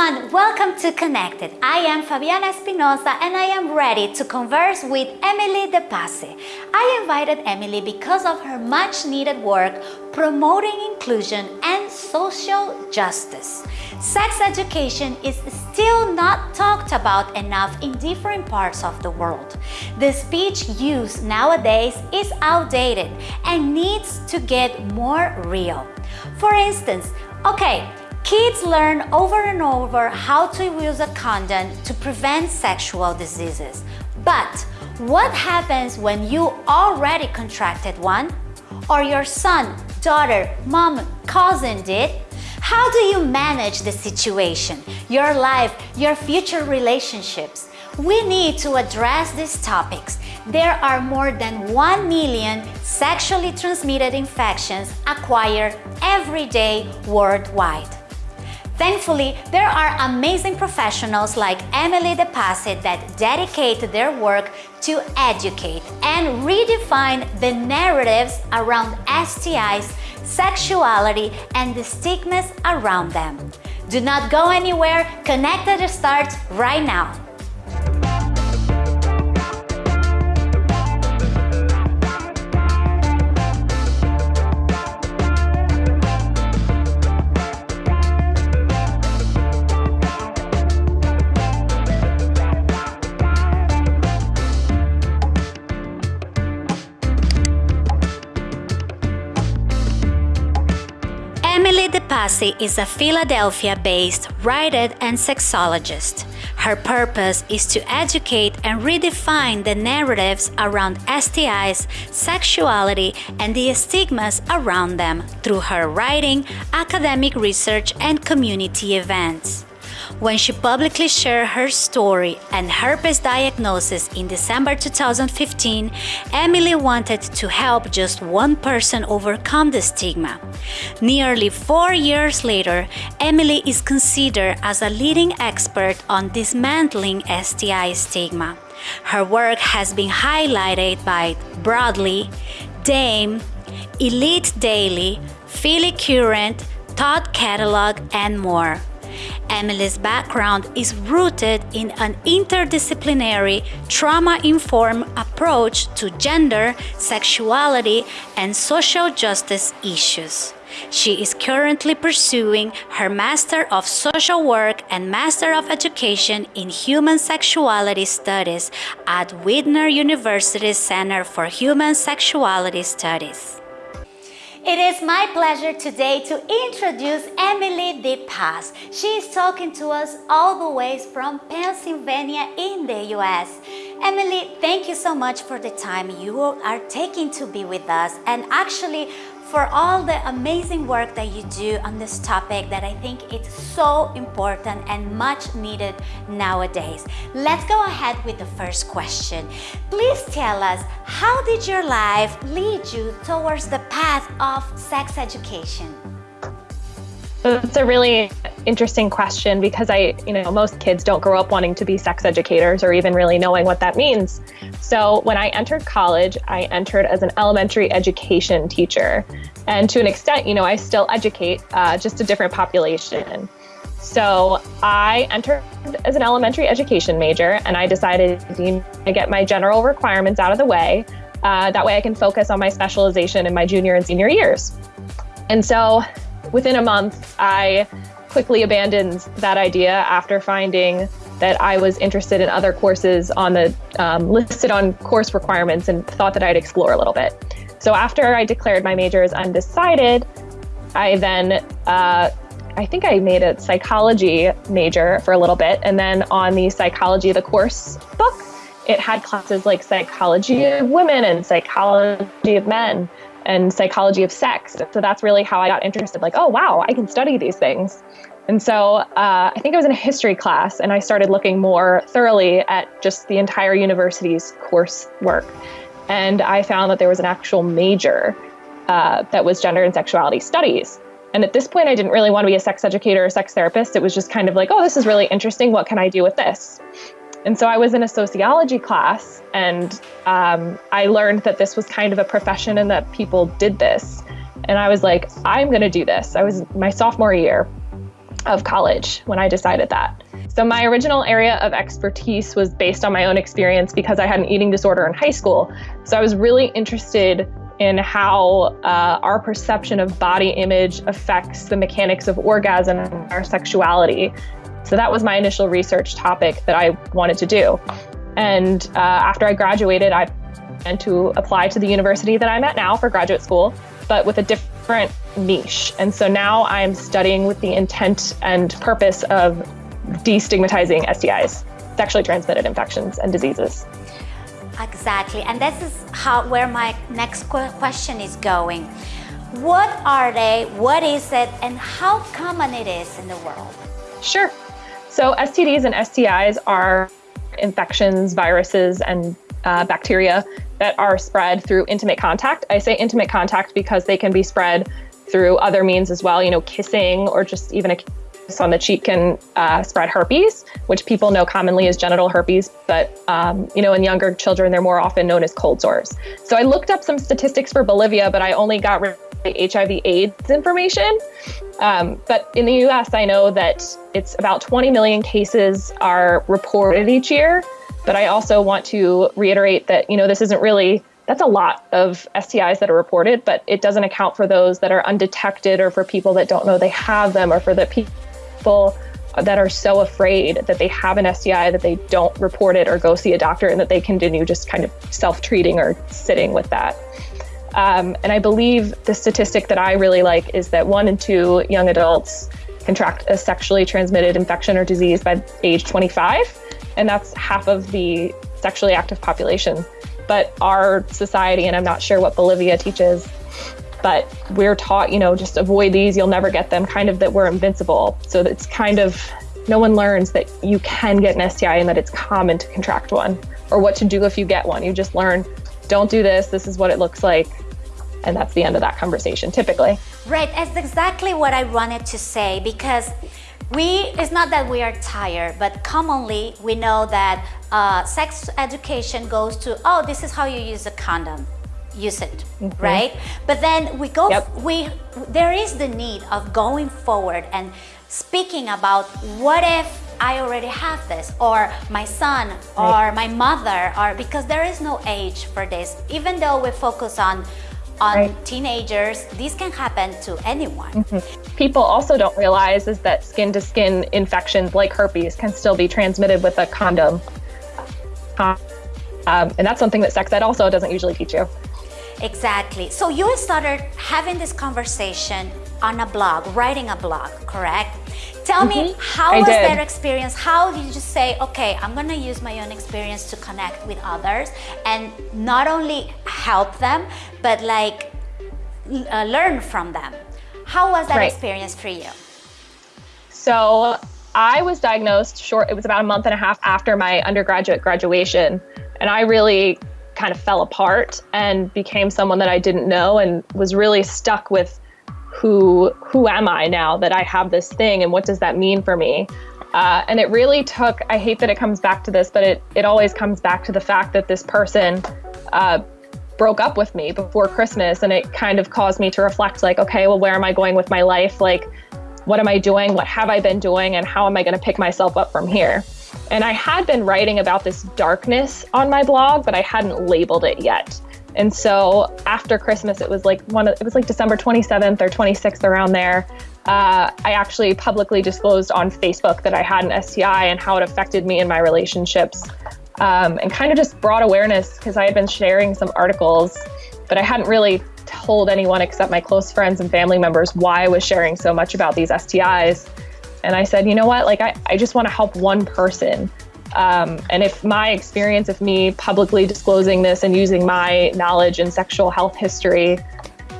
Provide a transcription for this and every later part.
everyone, welcome to Connected. I am Fabiana Espinosa and I am ready to converse with Emily Depasse. I invited Emily because of her much needed work promoting inclusion and social justice. Sex education is still not talked about enough in different parts of the world. The speech used nowadays is outdated and needs to get more real. For instance, okay, Kids learn over and over how to use a condom to prevent sexual diseases. But what happens when you already contracted one? Or your son, daughter, mom, cousin did? How do you manage the situation, your life, your future relationships? We need to address these topics. There are more than 1 million sexually transmitted infections acquired every day worldwide. Thankfully, there are amazing professionals like Emily Depasse that dedicate their work to educate and redefine the narratives around STIs, sexuality, and the stigmas around them. Do not go anywhere, Connected starts right now. Passe is a Philadelphia-based writer and sexologist. Her purpose is to educate and redefine the narratives around STIs, sexuality, and the stigmas around them through her writing, academic research, and community events. When she publicly shared her story and herpes diagnosis in December 2015, Emily wanted to help just one person overcome the stigma. Nearly four years later, Emily is considered as a leading expert on dismantling STI stigma. Her work has been highlighted by Broadly, Dame, Elite Daily, Philly Current, Thought Catalog, and more. Emily's background is rooted in an interdisciplinary, trauma-informed approach to gender, sexuality, and social justice issues. She is currently pursuing her Master of Social Work and Master of Education in Human Sexuality Studies at Widener University's Center for Human Sexuality Studies. It is my pleasure today to introduce Emily Depasse. She is talking to us all the way from Pennsylvania in the US. Emily, thank you so much for the time you are taking to be with us and actually for all the amazing work that you do on this topic that I think it's so important and much needed nowadays. Let's go ahead with the first question. Please tell us, how did your life lead you towards the path of sex education? It's a really interesting question because I, you know, most kids don't grow up wanting to be sex educators or even really knowing what that means. So when I entered college, I entered as an elementary education teacher. And to an extent, you know, I still educate uh, just a different population. So I entered as an elementary education major and I decided to get my general requirements out of the way. Uh, that way I can focus on my specialization in my junior and senior years. And so Within a month, I quickly abandoned that idea after finding that I was interested in other courses on the um, listed on course requirements and thought that I'd explore a little bit. So after I declared my major as undecided, I then uh, I think I made a psychology major for a little bit, and then on the psychology of the course book, it had classes like psychology of women and psychology of men and psychology of sex. So that's really how I got interested. Like, oh, wow, I can study these things. And so uh, I think I was in a history class and I started looking more thoroughly at just the entire university's coursework. And I found that there was an actual major uh, that was gender and sexuality studies. And at this point, I didn't really want to be a sex educator or sex therapist. It was just kind of like, oh, this is really interesting. What can I do with this? And so I was in a sociology class and um, I learned that this was kind of a profession and that people did this. And I was like, I'm going to do this. I was my sophomore year. of college when I decided that. So, my original area of expertise was based on my own experience because I had an eating disorder in high school. So, I was really interested in how uh, our perception of body image affects the mechanics of orgasm and our sexuality. So, that was my initial research topic that I wanted to do. And uh, after I graduated, I and to apply to the university that I'm at now for graduate school, but with a different niche. And so now I'm studying with the intent and purpose of destigmatizing STIs, sexually transmitted infections and diseases. Exactly. And this is how where my next question is going. What are they? What is it? And how common it is in the world? Sure. So STDs and STIs are infections, viruses, and uh, bacteria that are spread through intimate contact. I say intimate contact because they can be spread through other means as well, you know, kissing or just even a kiss on the cheek can uh, spread herpes, which people know commonly as genital herpes, but um, you know, in younger children, they're more often known as cold sores. So I looked up some statistics for Bolivia, but I only got HIV AIDS information. Um, but in the US, I know that it's about 20 million cases are reported each year. But I also want to reiterate that, you know, this isn't really that's a lot of STIs that are reported, but it doesn't account for those that are undetected or for people that don't know they have them or for the people that are so afraid that they have an STI that they don't report it or go see a doctor and that they continue just kind of self treating or sitting with that. Um, and I believe the statistic that I really like is that one in two young adults contract a sexually transmitted infection or disease by age 25 and that's half of the sexually active population. But our society, and I'm not sure what Bolivia teaches, but we're taught, you know, just avoid these, you'll never get them, kind of that we're invincible. So it's kind of no one learns that you can get an STI and that it's common to contract one or what to do if you get one. You just learn, don't do this, this is what it looks like. And that's the end of that conversation typically. Right, that's exactly what I wanted to say because we, it's not that we are tired, but commonly we know that uh, sex education goes to, oh, this is how you use a condom use it mm -hmm. right but then we go yep. we there is the need of going forward and speaking about what if I already have this or my son or right. my mother or because there is no age for this even though we focus on on right. teenagers, this can happen to anyone. Mm -hmm. People also don't realize is that skin to skin infections like herpes can still be transmitted with a condom. Um, and that's something that sex ed also doesn't usually teach you. Exactly. So you started having this conversation on a blog, writing a blog, correct? Tell mm -hmm. me, mm-hmm. how I was did. that experience? How did you say, okay, I'm gonna use my own experience to connect with others and not only help them, but like uh, learn from them? How was that right. experience for you? So I was diagnosed short, it was about a month and a half after my undergraduate graduation. And I really kind of fell apart and became someone that I didn't know and was really stuck with who who am I now that I have this thing and what does that mean for me? Uh, and it really took, I hate that it comes back to this, but it, it always comes back to the fact that this person uh, broke up with me before Christmas. And it kind of caused me to reflect like, okay, well, where am I going with my life? Like, what am I doing? What have I been doing? And how am I going to pick myself up from here? And I had been writing about this darkness on my blog, but I hadn't labeled it yet. And so after Christmas, it was like one of, it was like December 27th or 26th around there. Uh, I actually publicly disclosed on Facebook that I had an STI and how it affected me in my relationships, um, and kind of just brought awareness because I had been sharing some articles, but I hadn't really told anyone except my close friends and family members why I was sharing so much about these STIs. And I said, you know what, like I, I just want to help one person. Um, and if my experience of me publicly disclosing this and using my knowledge in sexual health history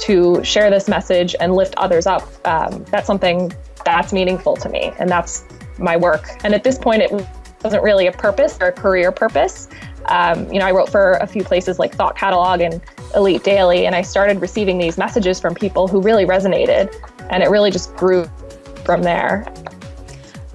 to share this message and lift others up, um, that's something that's meaningful to me. And that's my work. And at this point, it wasn't really a purpose or a career purpose. Um, you know, I wrote for a few places like Thought Catalog and Elite Daily, and I started receiving these messages from people who really resonated. And it really just grew from there.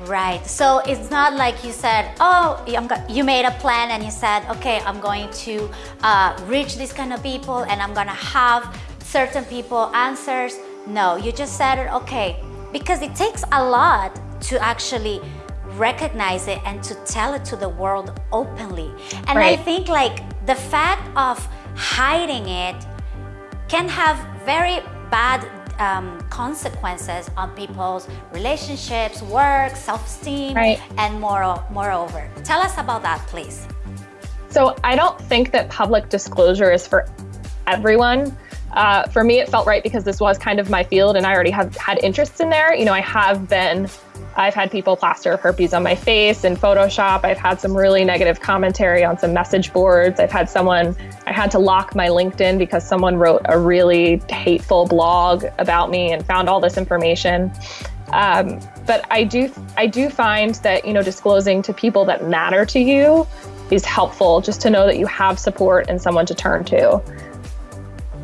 Right. So it's not like you said, oh, you made a plan and you said, okay, I'm going to uh, reach these kind of people and I'm going to have certain people answers. No, you just said, it, okay, because it takes a lot to actually recognize it and to tell it to the world openly. And right. I think like the fact of hiding it can have very bad um, consequences on people's relationships, work, self-esteem, right. and more, moreover. Tell us about that, please. So I don't think that public disclosure is for everyone. Uh, for me, it felt right because this was kind of my field and I already have had interests in there. You know, I have been I've had people plaster herpes on my face in Photoshop. I've had some really negative commentary on some message boards. I've had someone, I had to lock my LinkedIn because someone wrote a really hateful blog about me and found all this information. Um, but I do, I do find that, you know, disclosing to people that matter to you is helpful just to know that you have support and someone to turn to.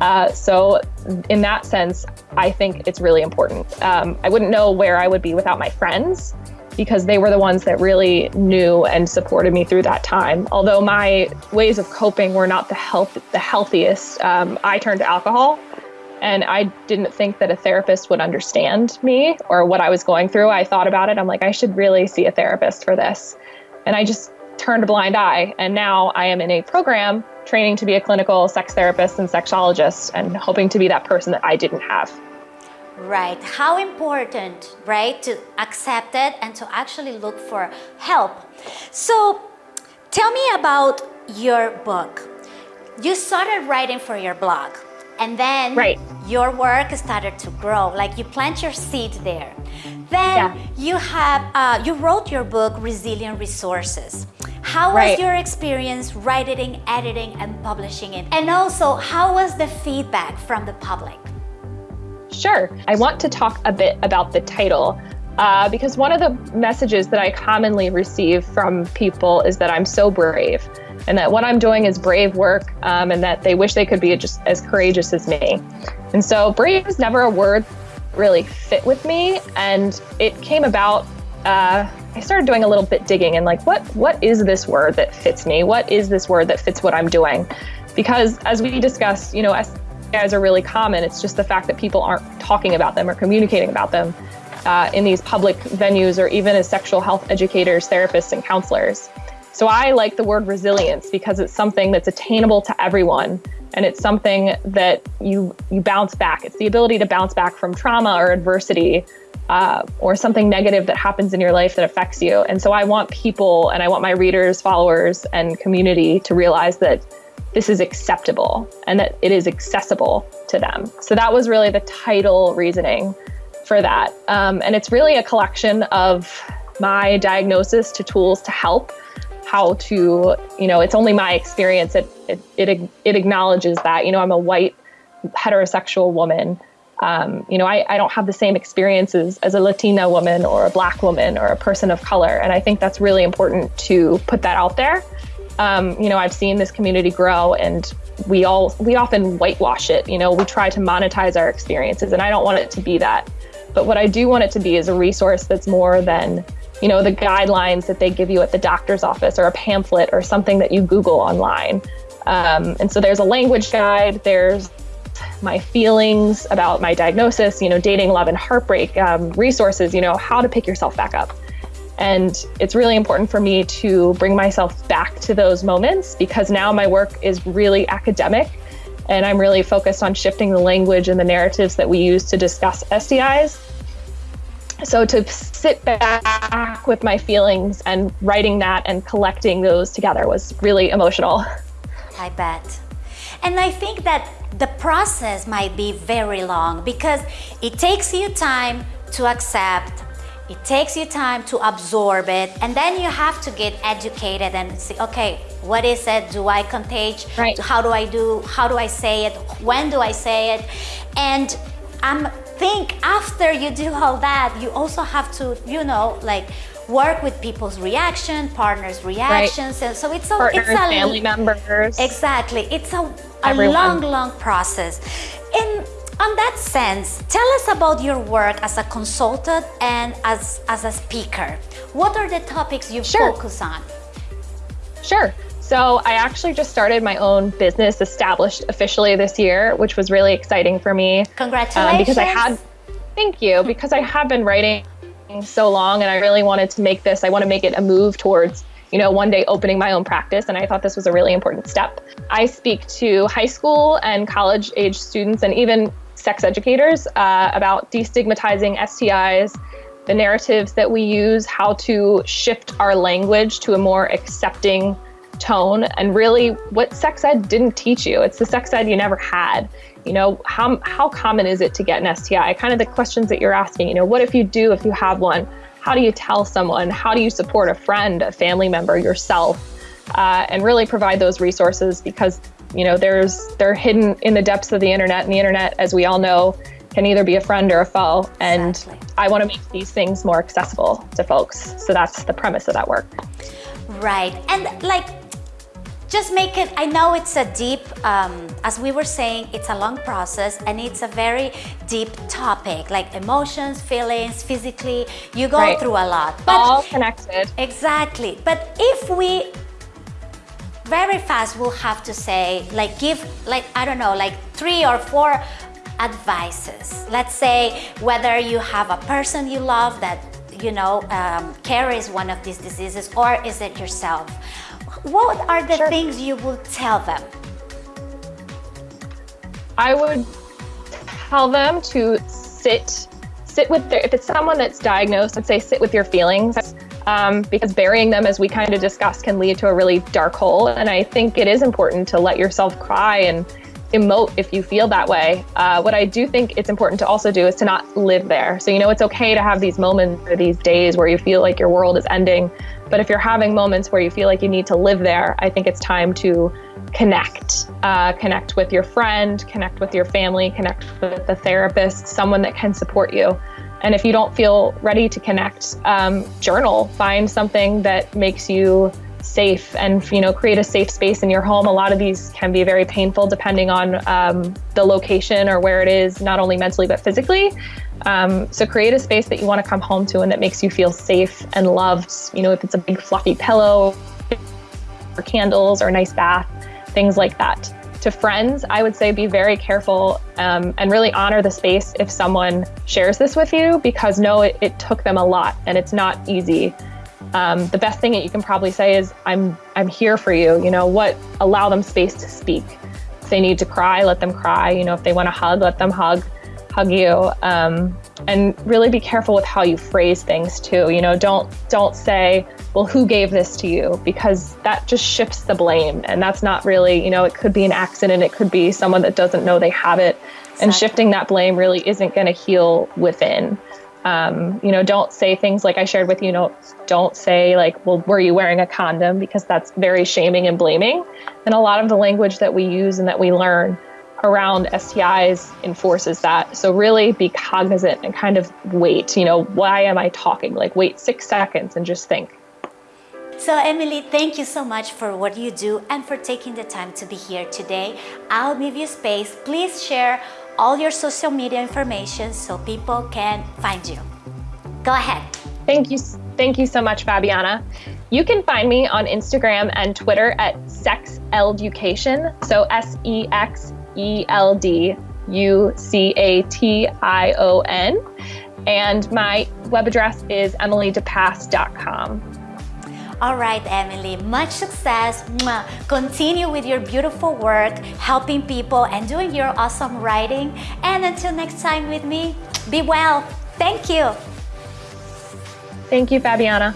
Uh, so in that sense, I think it's really important. Um, I wouldn't know where I would be without my friends because they were the ones that really knew and supported me through that time. Although my ways of coping were not the health the healthiest, um, I turned to alcohol, and I didn't think that a therapist would understand me or what I was going through. I thought about it. I'm like, I should really see a therapist for this, and I just turned a blind eye. And now I am in a program training to be a clinical sex therapist and sexologist and hoping to be that person that I didn't have. Right. How important, right, to accept it and to actually look for help. So tell me about your book. You started writing for your blog and then right. your work started to grow like you plant your seed there then yeah. you have uh, you wrote your book resilient resources how was right. your experience writing, editing, and publishing it? And also, how was the feedback from the public? Sure. I want to talk a bit about the title uh, because one of the messages that I commonly receive from people is that I'm so brave and that what I'm doing is brave work um, and that they wish they could be just as courageous as me. And so brave is never a word really fit with me and it came about uh, I started doing a little bit digging and like, what what is this word that fits me? What is this word that fits what I'm doing? Because as we discussed, you know, STIs are really common. It's just the fact that people aren't talking about them or communicating about them uh, in these public venues or even as sexual health educators, therapists, and counselors. So I like the word resilience because it's something that's attainable to everyone and it's something that you you bounce back. It's the ability to bounce back from trauma or adversity uh, or something negative that happens in your life that affects you. And so I want people and I want my readers, followers, and community to realize that this is acceptable and that it is accessible to them. So that was really the title reasoning for that. Um, and it's really a collection of my diagnosis to tools to help how to, you know, it's only my experience. It, it, it, it acknowledges that, you know, I'm a white heterosexual woman um, you know, I, I don't have the same experiences as a Latina woman or a black woman or a person of color. And I think that's really important to put that out there. Um, you know, I've seen this community grow and we all, we often whitewash it. You know, we try to monetize our experiences and I don't want it to be that. But what I do want it to be is a resource that's more than, you know, the guidelines that they give you at the doctor's office or a pamphlet or something that you Google online. Um, and so there's a language guide, there's my feelings about my diagnosis, you know, dating, love, and heartbreak, um, resources, you know, how to pick yourself back up. And it's really important for me to bring myself back to those moments because now my work is really academic and I'm really focused on shifting the language and the narratives that we use to discuss STIs. So to sit back with my feelings and writing that and collecting those together was really emotional. I bet. And I think that the process might be very long because it takes you time to accept it takes you time to absorb it and then you have to get educated and see okay what is it? Do i contage right. how do i do? How do i say it? When do i say it? And i'm think after you do all that you also have to you know like work with people's reaction, partners' reactions, right. and so it's a Partners, it's a family members. Exactly, it's a a long, long process. And on that sense, tell us about your work as a consultant and as as a speaker. What are the topics you sure. focus on? Sure. So I actually just started my own business, established officially this year, which was really exciting for me. Congratulations! Um, because I had Thank you, because I have been writing so long and I really wanted to make this, I want to make it a move towards, you know, one day opening my own practice. And I thought this was a really important step. I speak to high school and college age students and even sex educators uh, about destigmatizing STIs, the narratives that we use, how to shift our language to a more accepting tone, and really what sex ed didn't teach you. It's the sex ed you never had. You know, how, how common is it to get an STI? Kind of the questions that you're asking, you know, what if you do, if you have one? How do you tell someone? How do you support a friend, a family member, yourself? Uh, and really provide those resources because, you know, there's, they're hidden in the depths of the internet and the internet, as we all know, can either be a friend or a foe. And exactly. I want to make these things more accessible to folks. So that's the premise of that work. Right. And like, just make it, I know it's a deep, um, as we were saying, it's a long process and it's a very deep topic, like emotions, feelings, physically, you go right. through a lot. But All connected. Exactly. But if we very fast we'll have to say, like give, like, I don't know, like three or four advices. Let's say whether you have a person you love that you know, um, carries one of these diseases or is it yourself? What are the sure. things you will tell them? I would tell them to sit sit with their, if it's someone that's diagnosed, I'd say sit with your feelings um, because burying them, as we kind of discussed, can lead to a really dark hole. And I think it is important to let yourself cry and emote if you feel that way. Uh, what I do think it's important to also do is to not live there. So, you know, it's okay to have these moments or these days where you feel like your world is ending. But if you're having moments where you feel like you need to live there, I think it's time to connect. Uh, connect with your friend, connect with your family, connect with the therapist, someone that can support you. And if you don't feel ready to connect, um, journal. Find something that makes you safe and you know create a safe space in your home. A lot of these can be very painful depending on um, the location or where it is, not only mentally but physically. Um, so create a space that you want to come home to and that makes you feel safe and loved. You know, if it's a big fluffy pillow or candles or a nice bath, things like that. To friends, I would say be very careful um, and really honor the space if someone shares this with you because know it, it took them a lot and it's not easy um, the best thing that you can probably say is I'm I'm here for you. You know what? Allow them space to speak. If they need to cry, let them cry. You know if they want to hug, let them hug, hug you. Um, and really be careful with how you phrase things too. You know don't don't say well who gave this to you because that just shifts the blame and that's not really you know it could be an accident it could be someone that doesn't know they have it exactly. and shifting that blame really isn't going to heal within um, you know, don't say things like I shared with you. Know, don't say like, "Well, were you wearing a condom?" Because that's very shaming and blaming. And a lot of the language that we use and that we learn around STIs enforces that. So really be cognizant and kind of wait. You know, why am I talking? Like, wait six seconds and just think. So Emily, thank you so much for what you do and for taking the time to be here today. I'll give you space. Please share all your social media information so people can find you. Go ahead. Thank you. Thank you so much, Fabiana. You can find me on Instagram and Twitter at sexelducation. So S E X E L D U C A T I O N. And my web address is emilydepasse.com. All right, Emily, much success. Continue with your beautiful work, helping people and doing your awesome writing. And until next time with me, be well. Thank you. Thank you, Fabiana.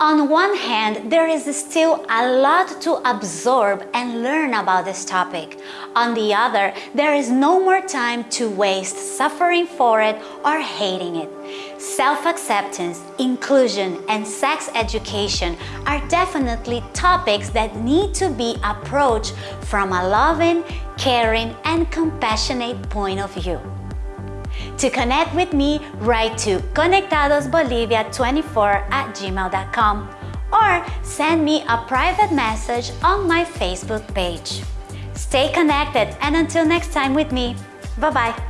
On one hand, there is still a lot to absorb and learn about this topic. On the other, there is no more time to waste suffering for it or hating it. Self-acceptance, inclusion, and sex education are definitely topics that need to be approached from a loving, caring, and compassionate point of view. To connect with me, write to conectadosbolivia24 at gmail.com or send me a private message on my Facebook page. Stay connected and until next time with me, bye-bye.